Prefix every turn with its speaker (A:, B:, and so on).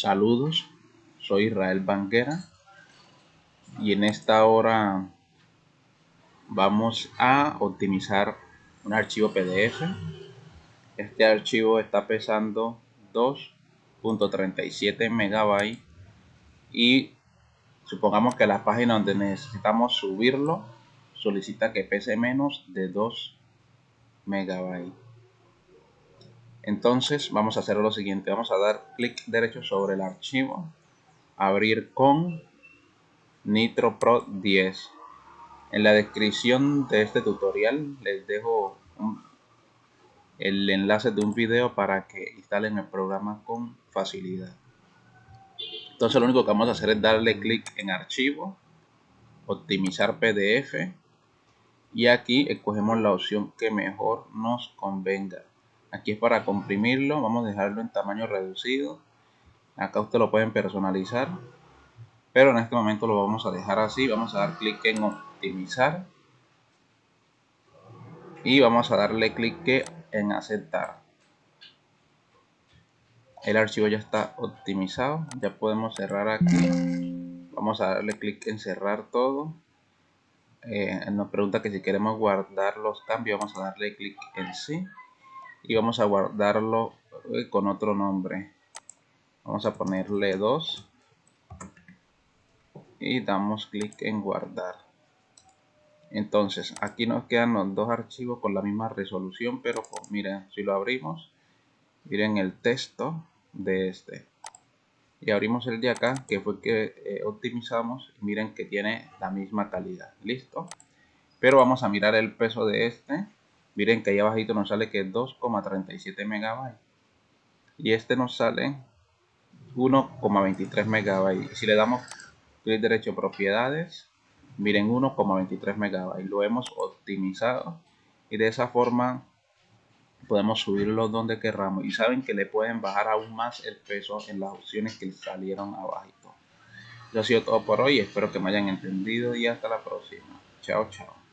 A: Saludos, soy Israel Banquera y en esta hora vamos a optimizar un archivo PDF. Este archivo está pesando 2.37 megabytes y supongamos que la página donde necesitamos subirlo solicita que pese menos de 2 megabytes. Entonces vamos a hacer lo siguiente, vamos a dar clic derecho sobre el archivo, abrir con Nitro Pro 10. En la descripción de este tutorial les dejo el enlace de un video para que instalen el programa con facilidad. Entonces lo único que vamos a hacer es darle clic en archivo, optimizar PDF y aquí escogemos la opción que mejor nos convenga aquí es para comprimirlo vamos a dejarlo en tamaño reducido. Acá ustedes lo pueden personalizar pero en este momento lo vamos a dejar así. Vamos a dar clic en optimizar y vamos a darle clic en aceptar. El archivo ya está optimizado ya podemos cerrar aquí. Vamos a darle clic en cerrar todo. Eh, nos pregunta que si queremos guardar los cambios vamos a darle clic en sí y vamos a guardarlo eh, con otro nombre. Vamos a ponerle 2 y damos clic en guardar. Entonces aquí nos quedan los dos archivos con la misma resolución pero pues, miren si lo abrimos miren el texto de este. Y abrimos el de acá que fue que eh, optimizamos miren que tiene la misma calidad. Listo. Pero vamos a mirar el peso de este miren que ahí abajito nos sale que es 2,37 megabytes. Y este nos sale 1,23 megabytes. Si le damos clic derecho propiedades miren 1,23 megabytes. Lo hemos optimizado y de esa forma podemos subirlo donde querramos. Y saben que le pueden bajar aún más el peso en las opciones que salieron abajito. Eso ha sido todo por hoy. Espero que me hayan entendido y hasta la próxima. Chao chao